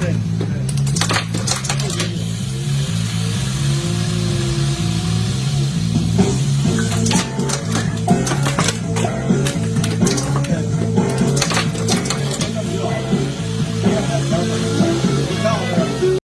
That's it.